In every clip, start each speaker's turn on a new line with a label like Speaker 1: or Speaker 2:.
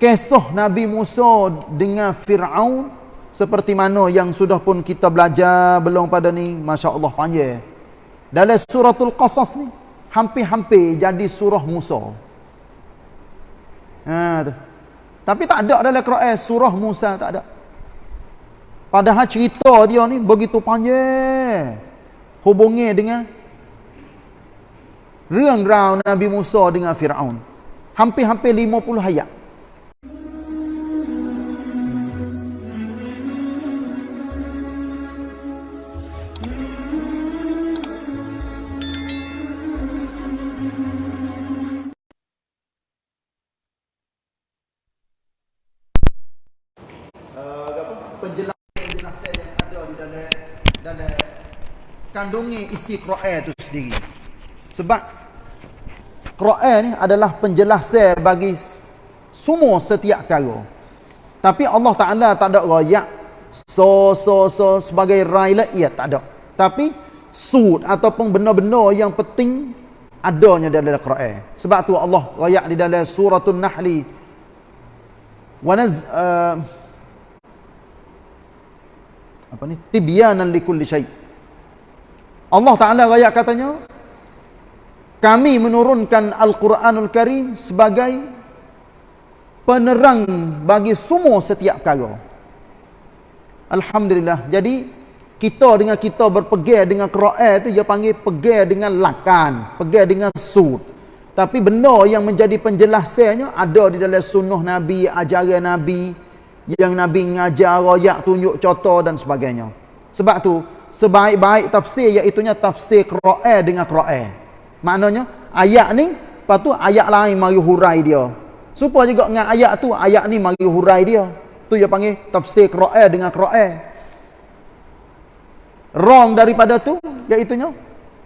Speaker 1: kisah Nabi Musa dengan Fir'aun seperti mana yang sudah pun kita belajar belum pada ni Masya Allah panjang. Dalam suratul Qasas ni hampir-hampir jadi surah Musa. Ha, tu. tapi tak ada dalam Quran surah Musa tak ada. Padahal cerita dia ni begitu panjang. Hubungi dengan rang Nabi Musa dengan Fir'aun. Hampir-hampir 50 ayat kandungi isi Quran itu sendiri. Sebab Quran ni adalah penjelasan bagi semua setiap perkara. Tapi Allah Taala tak ada rayak so so so sebagai railat ia tak ada. Tapi sud ataupun benda-benda yang penting adanya dalam Quran. Sebab tu Allah rayak di dalam suratul Nahli wa naz uh, apa ni tibyanan likulli syai' Allah Ta'ala rakyat katanya kami menurunkan Al-Quranul Karim sebagai penerang bagi semua setiap perkara. Alhamdulillah. Jadi kita dengan kita berpegang dengan Quran itu dia panggil pegang dengan lakan pegang dengan sud. Tapi benda yang menjadi penjelasannya ada di dalam sunnah Nabi ajaran Nabi yang Nabi ngajar rakyat tunjuk contoh dan sebagainya. Sebab tu sebaik-baik tafsir iaitu tafsir Quran dengan Quran. Maknanya ayat ni lepas tu ayat lain mari hurai dia. Supaya juga dengan ayat tu ayat ni mari hurai dia. Tu dia panggil tafsir Quran dengan Quran. Wrong daripada tu iaitu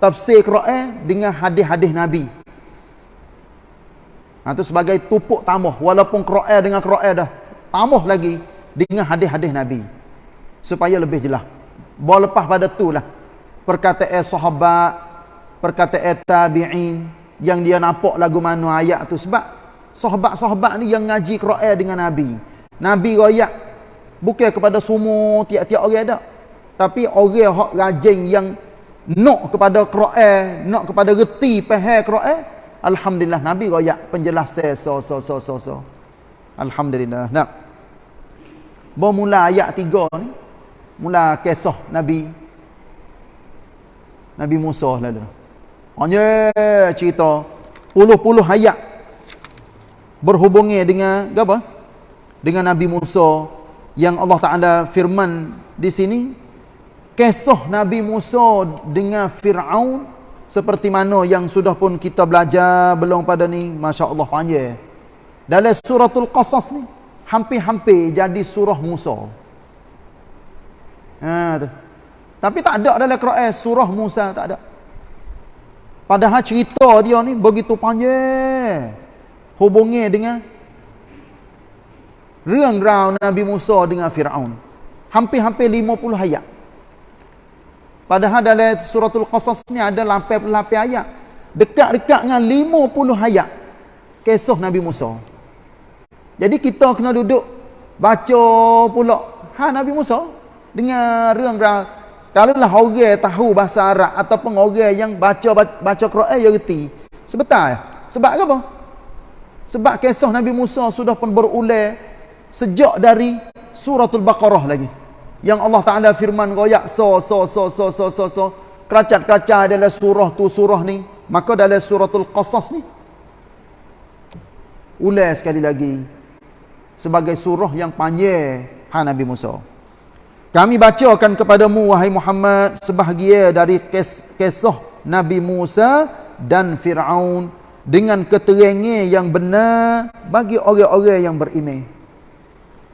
Speaker 1: tafsir Quran dengan hadis-hadis Nabi. Ha tu sebagai tupuk tambah walaupun Quran dengan Quran dah tambah lagi dengan hadis-hadis Nabi supaya lebih jelas. Bawa lepas pada tu lah. Perkataan sahabat. Perkataan tabi'in. Yang dia nampak lagu mana ayat tu. Sebab sahabat-sahabat ni yang ngaji Quran dengan Nabi. Nabi rakyat. Bukan kepada semua tiap-tiap orang tak. Tapi orang yang rajin yang nak kepada Quran. Nak kepada reti pahal Quran. Alhamdulillah Nabi rakyat penjelasan so so so so so. Alhamdulillah. Nah. Bermula ayat tiga ni mula kisah Nabi Nabi Musa lalu. Hanya cerita puluh-puluh ayat berhubungi dengan apa? Dengan Nabi Musa yang Allah Taala firman di sini kisah Nabi Musa dengan Firaun seperti mana yang sudah pun kita belajar belum pada ni masya-Allah panjang. Dalam suratul Qasas ni hampir-hampir jadi surah Musa. Ha tu. Tapi tak ada dalam Quran surah Musa tak ada. Padahal cerita dia ni begitu panjang. Hubungi dengan rang Nabi Musa dengan Firaun. Hampir-hampir 50 ayat. Padahal dalam suratul Qasas ni ada 88 ayat. Dekat-dekat dengan 50 ayat kisah Nabi Musa. Jadi kita kena duduk baca pula ha Nabi Musa dengan rang-rang kalaulah orang tahu bahasa Arab ataupun orang yang baca baca Quran ya reti. Sebetul sebab apa? Sebab kisah Nabi Musa sudah pun berulang sejak dari suratul baqarah lagi. Yang Allah Taala firman royak so so so so so so so. Keracat-keracat dalam surah tu surah ni. Maka dalam suratul qasas ni. Ulang sekali lagi. Sebagai surah yang panjang ha Nabi Musa kami bacakan kepadamu wahai Muhammad sebahagia dari kisah Nabi Musa dan Firaun dengan keterangan yang benar bagi orang-orang yang beriman.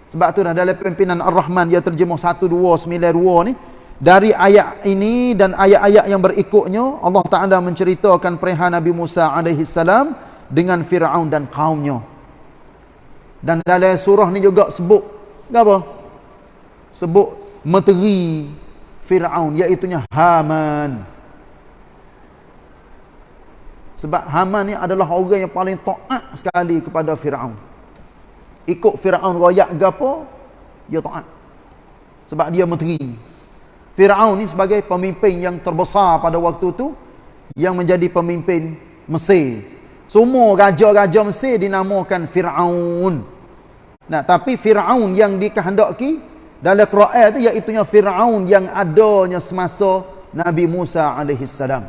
Speaker 1: Sebab tu dah dalam pimpinan Ar-Rahman dia terjemah 1292 ni dari ayat ini dan ayat-ayat yang berikutnya Allah Taala menceritakan perihal Nabi Musa alaihi salam dengan Firaun dan kaumnya. Dan dalam surah ni juga sebut apa? Sebut menteri Fir'aun iaitunya Haman. Sebab Haman ni adalah orang yang paling taat sekali kepada Fir'aun. Ikut Firaun royak gapo dia taat. Sebab dia menteri. Firaun ni sebagai pemimpin yang terbesar pada waktu tu yang menjadi pemimpin Mesir. Semua raja-raja Mesir dinamakan Firaun. Nah tapi Firaun yang dikehendaki dalam Quran tu iaitu Firaun yang adanya semasa Nabi Musa alaihi salam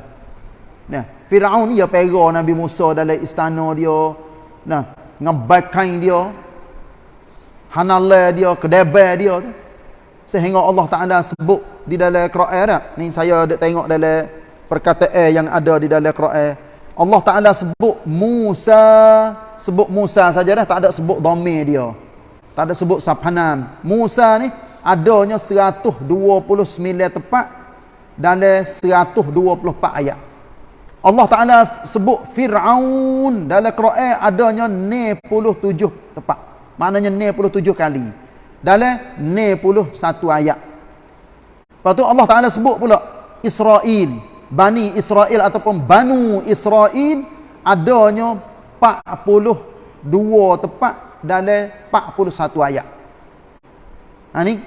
Speaker 1: nah Firaun ni ya pera Nabi Musa dalam istana dia. Nah ngebakai dia hanallah dia kedebai dia tu. Sehingga Allah Taala sebut di dalam Quran tak? Ni saya ada tengok dalam perkataan yang ada di dalam Quran. Allah Taala sebut Musa sebut Musa saja dah tak ada sebut dhamir dia tak ada sebut sapanam Musa ni adanya 129 tepat dalam 124 ayat Allah Taala sebut Firaun dalam Quran adanya 97 tepat Maknanya 97 kali. Dalam 91 ayat. Lepas tu Allah Ta'ala sebut pula. Israel. Bani Israel ataupun Banu Israel. Adanya 42 tepat dalam 41 ayat. Ha ni.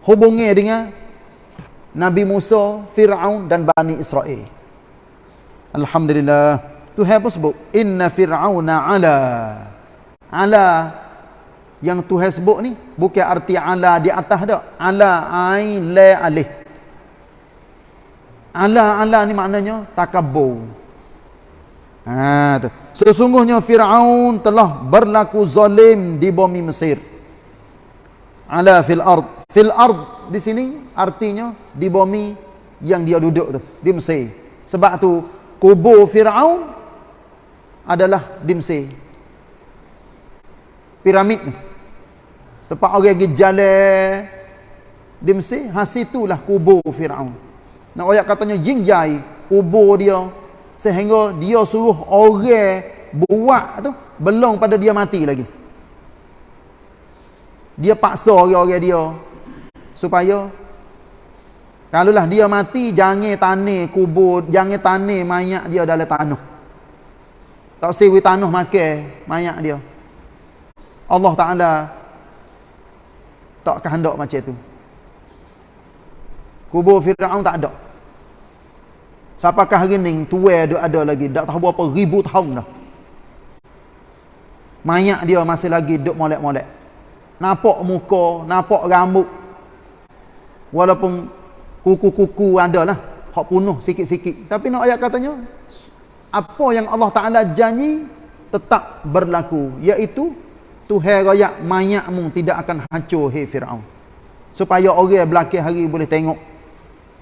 Speaker 1: Hubungi dengan Nabi Musa, Fir'aun dan Bani Israel. Alhamdulillah. Tuhan pun sebut. Inna Fir'auna ala. Ala yang Tuhan sebut ni bukan arti ala di atas dak ala ain la alih ala ala ni maknanya takabbur ha tu. Sesungguhnya Firaun telah berlaku zalim di bumi Mesir. Ala fil ard. Fil ard di sini artinya di bumi yang dia duduk tu di Mesir. Sebab tu kubur Firaun adalah di Mesir. Piramid ni. Tempat orang pergi jalan di Mesir, ha situlah kubur Firaun. Nak ayat katanya jingjai kubur dia sehingga dia suruh orang buat tu belum pada dia mati lagi. Dia paksa orang-orang dia supaya kalaulah dia mati jangan tanah kubur, jangan tanah mayat dia dalam tanah. Tak sewi tanah makan mayat dia. Allah Taala tak kehendak macam tu. Kubur Firaun tak ada. Siapakah hari ni tua ada ada lagi, tak tahu berapa ribu tahun dah. Mayat dia masih lagi duk molek-molek. Nampak muka, nampak rambut. Walaupun kuku-kuku ada lah. Hak punuh sikit-sikit. Tapi nak ayat katanya, apa yang Allah Ta'ala janji tetap berlaku. Iaitu Tuhan raya mayatmu tidak akan hancur hei Firaun. Supaya orang belakang hari boleh tengok.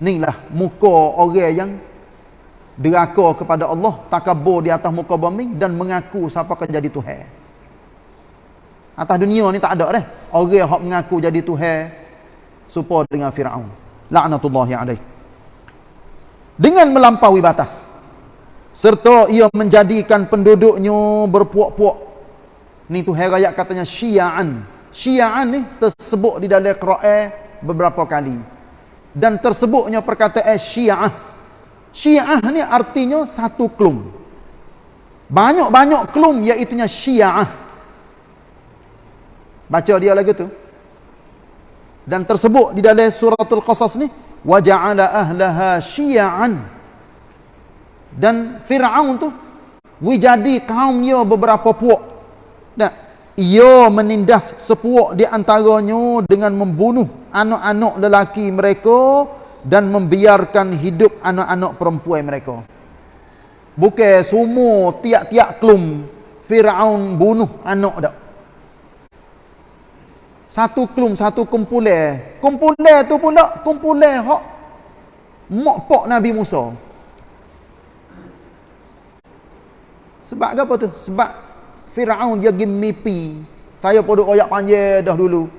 Speaker 1: Inilah muka orang yang deraka kepada Allah, takabur di atas muka bumi dan mengaku siapa akan jadi Tuhan. Atas dunia ni tak ada dah. Orang yang mengaku jadi Tuhan supaya dengan Firaun. La'natullahi alaih. Dengan melampaui batas serta ia menjadikan penduduknya berpuak-puak Ni tu herayat katanya syia'an. Syia'an ni tersebut di dalam Quran beberapa kali. Dan tersebutnya perkataan syia'ah. Syia'ah ni artinya satu klum. Banyak-banyak klum iaitunya syia'ah. Baca dia lagi tu. Dan tersebut di dalam suratul qasas ni. Waja'ala ahlaha syia'an. Dan Fir'aun tu. Wijadi kaumnya beberapa puak. Dan ia menindas sepuak di antaranya dengan membunuh anak-anak lelaki mereka dan membiarkan hidup anak-anak perempuan mereka. Bukan semua tiap-tiap klum Firaun bunuh anak dak. Satu klum, satu kumpulan. Kumpulan tu pula kumpulan hak mak pak Nabi Musa. Sebab apa tu? Sebab Firaun dia pergi mimpi. Saya pun duk royak panjang dah dulu.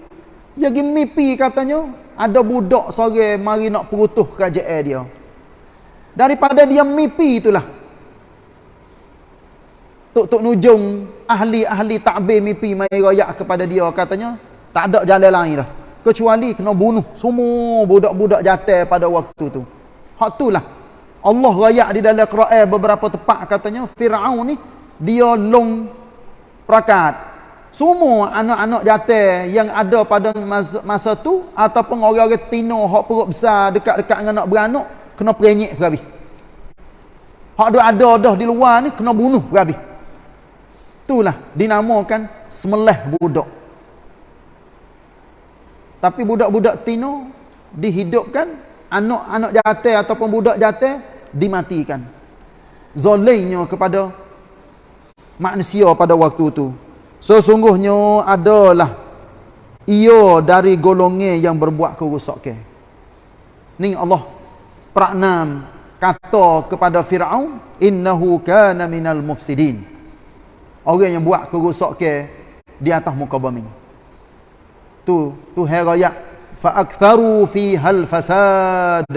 Speaker 1: Dia pergi mimpi katanya ada budak sore mari nak perutuh kerajaan dia. Daripada dia mimpi itulah. Tok Tok Nujung ahli-ahli takbir mimpi mai royak kepada dia katanya tak ada jalan lain dah. Kecuali kena bunuh semua budak-budak jatuh pada waktu tu. Hak itulah. Allah royak di dalam Quran beberapa tempat katanya Firaun ni dia long prakat semua anak-anak jatuh yang ada pada masa, masa tu ataupun orang-orang tino hak perut besar dekat-dekat dengan anak beranak kena perenyek berhabis. Hak ada ada dah di luar ni kena bunuh berhabis. Itulah dinamakan semelih budak. Tapi budak-budak tino dihidupkan anak-anak jatuh ataupun budak jatuh dimatikan. Zolimnya kepada manusia pada waktu itu. Sesungguhnya adalah ia dari golongan yang berbuat kerosakan. Ni Allah pernam kata kepada Firaun innahu kana minal mufsidin. Orang yang buat kerosakan di atas muka bumi. Tu tu heraya fa aktharu fi hal fasad.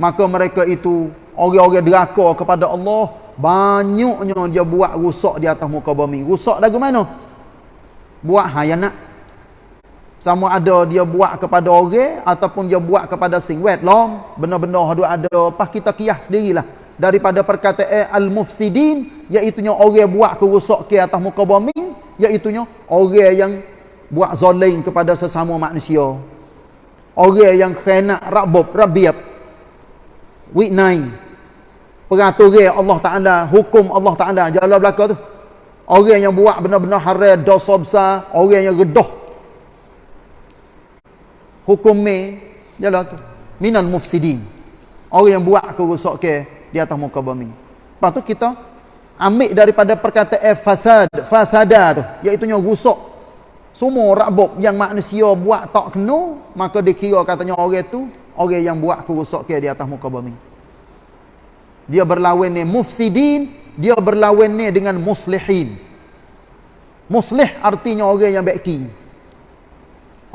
Speaker 1: Maka mereka itu orang-orang deraka kepada Allah Banyaknya dia buat rusak di atas muka bumi. Rusak lagu mana? Buat hayanat. Sama ada dia buat kepada orang ataupun dia buat kepada sing long. Benar-benar ada ada apa kita kias sendirilah. Daripada perkataan al-mufsidin iaitunya orang buat kerusak ke atas muka bumi, iaitunya orang yang buat zalim kepada sesama manusia. Orang yang khianat rabbub, rabiab. 9 peraturan Allah Ta'ala, hukum Allah Ta'ala, jalan belakang tu. Orang yang buat benar-benar haram, dosa besar, orang yang redah. Hukum ni, jalan tu. Minal mufsidin. Orang yang buat kerusak ke di atas muka bumi. Lepas tu kita ambil daripada perkataan fasad, fasada tu, iaitunya rusak. Semua rabuk yang manusia buat tak kena, maka dikira katanya orang tu, orang yang buat kerusak ke di atas muka bumi dia berlawan ni mufsidin dia berlawan ni dengan muslihin. Muslih artinya orang yang baiki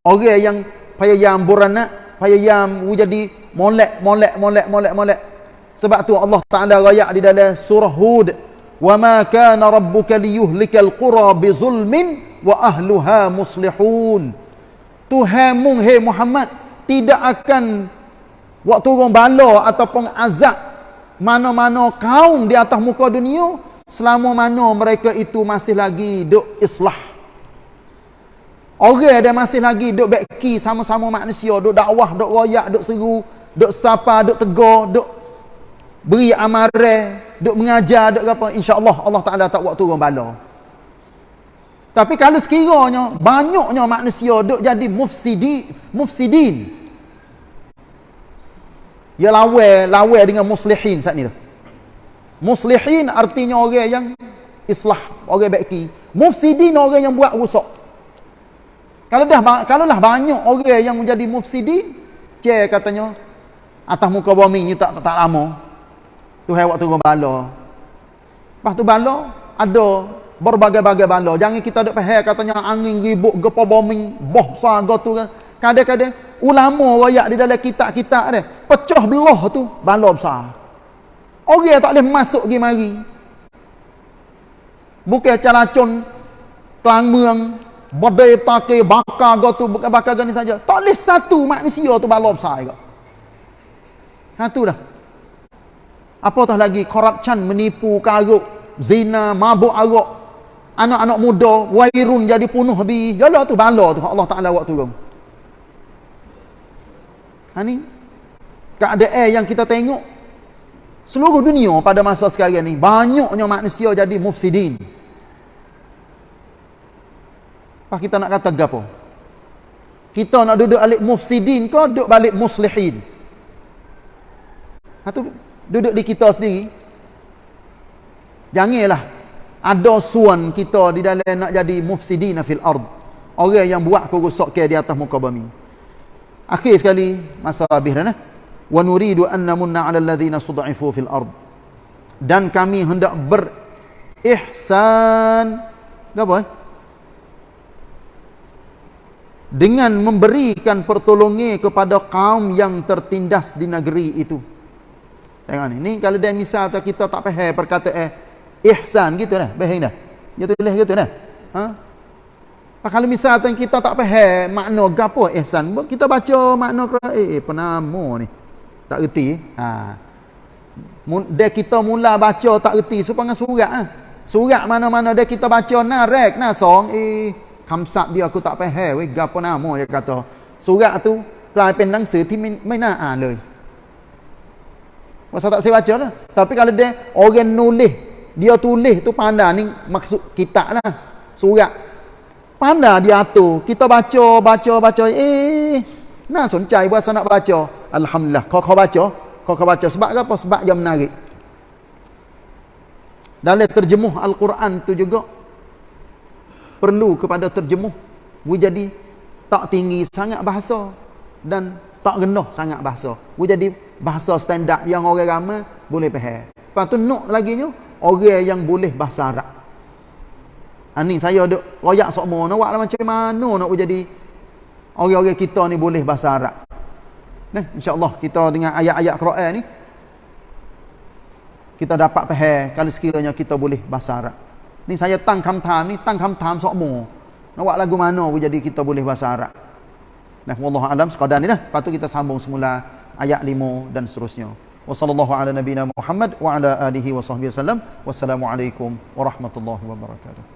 Speaker 1: orang yang payah beranak payah jadi molek molek molek molek molek. Sebab tu Allah Taala rayak di dalam surah Hud wa ma kana rabbuka liyuhlikal qura bizulmin wa ahluha muslihun. Tuhanmu hai Muhammad tidak akan waktu orang bala ataupun azab mana-mana kaum di atas muka dunia selama mana mereka itu masih lagi duk islah. Orang dia masih lagi duk beki sama-sama manusia duk dakwah duk royak duk seru duk sapa duk tegur duk beri amaran duk mengajar duk apa. Insyaallah Allah Taala tak buat turun bala. Tapi kalau sekiranya banyaknya manusia duk jadi mufsidi mufsidin ia lawa lawa dengan muslihin saat ni tu. Muslihin artinya orang yang islah, orang baiki. Mufsidin orang yang buat rusak. Kalau dah kalau lah banyak orang yang menjadi mufsidin, ce katanya atas muka bumi ni tak tak lama. Tu hai waktu turun bala. Lepas tu bala ada berbagai-bagai bala. Jangan kita duk faham katanya angin ribut gepa bumi, boh besar tu kan. Kadang-kadang ulama royak di dalam kitab-kitab dia. Pecah belah tu bala besar. Orang tak boleh masuk pergi mari. Bukan calacun kelang meang badai pakai bakar go tu bukan bakar gani saja. Tak boleh satu manusia tu bala besar juga. Ha tu dah. Apa tah lagi? Korupsi menipu karuk zina mabuk arak anak-anak muda wairun jadi punuh habis. Jalah tu bala tu. Allah Taala buat turun Ha ni keadaan yang kita tengok seluruh dunia pada masa sekarang ni banyaknya manusia jadi mufsidin. Apa kita nak kata gapo? Kita nak duduk balik mufsidin ke duduk balik muslihin? Ha tu duduk di kita sendiri. Janganlah ada suan kita di dalam nak jadi mufsidin fil ard. Orang yang buat kerosakan di atas muka bumi. Akhir sekali masa habis dah Wa nuridu an namunna 'ala alladhina stud'ifu fil ard. Dan kami hendak berihsan apa? Eh? Dengan memberikan pertolongan kepada kaum yang tertindas di negeri itu. Tengok ni. Ni kalau dia misal kita tak faham perkataan ihsan gitu dah. Baik dah. Ya tulis gitu dah. Ha? kalau misalnya kita tak faham makna gapo ihsan, kita baca makna eh, eh penama ni. Tak reti. Ha. Dia kita mula baca tak reti supaya surat ah. Surat mana-mana dia kita baca narek nah song eh kamsat dia aku tak faham weh gapo nama dia kata. Surat tu กลายเป็นหนังสือที่ไม่ไม่น่าอ่านเลย Masa tak saya baca lah. Tapi kalau dia orang nulis, dia tulis tu pandai ni maksud kita lah. Surat. Faham dah dia atur. Kita baca, baca, baca. Eh, nak sunjai buat nak baca. Alhamdulillah. Kau kau baca. Kau kau baca. Sebab apa? Sebab yang menarik. Dalam terjemuh Al-Quran tu juga. Perlu kepada terjemuh. Bu jadi tak tinggi sangat bahasa. Dan tak rendah sangat bahasa. Bu jadi bahasa standard yang orang ramai boleh faham. Lepas tu nuk lagi ni. Orang yang boleh bahasa Arab. Ha, ni saya duk royak sokmo nak buat lah macam mana nak jadi orang-orang kita ni boleh bahasa Arab. Nah, insya-Allah kita dengan ayat-ayat Quran ni kita dapat faham kalau sekiranya kita boleh bahasa Arab. Ni saya tang kamtam ni tang kamtam sokmo. Nak buat lagu mana jadi kita boleh bahasa Arab. Nah, wallahu alam sekadar ni dah. Lepas tu kita sambung semula ayat 5 dan seterusnya. Wassalamualaikum warahmatullahi wabarakatuh.